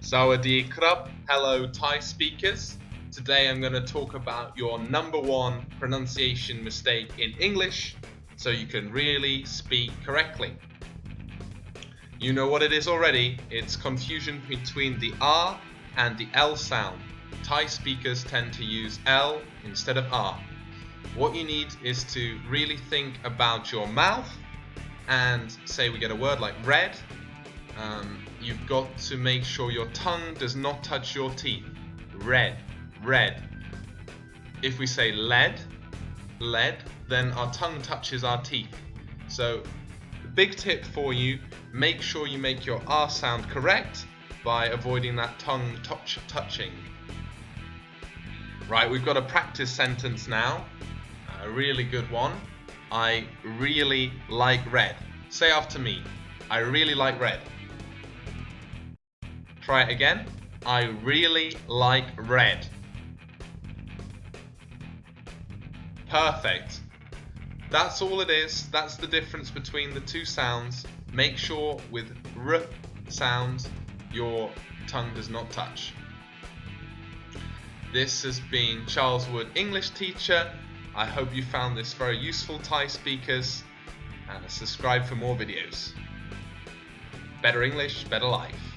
Sawadee krab, hello Thai speakers. Today I'm going to talk about your number one pronunciation mistake in English so you can really speak correctly. You know what it is already, it's confusion between the R and the L sound. Thai speakers tend to use L instead of R. What you need is to really think about your mouth and say we get a word like red um, you've got to make sure your tongue does not touch your teeth. Red, red. If we say lead, lead, then our tongue touches our teeth. So, big tip for you, make sure you make your R sound correct by avoiding that tongue touch touching. Right, we've got a practice sentence now, a really good one. I really like red. Say after me, I really like red. Try it again. I really like red. Perfect. That's all it is. That's the difference between the two sounds. Make sure with r sounds your tongue does not touch. This has been Charles Wood, English teacher. I hope you found this very useful, Thai speakers. And subscribe for more videos. Better English, better life.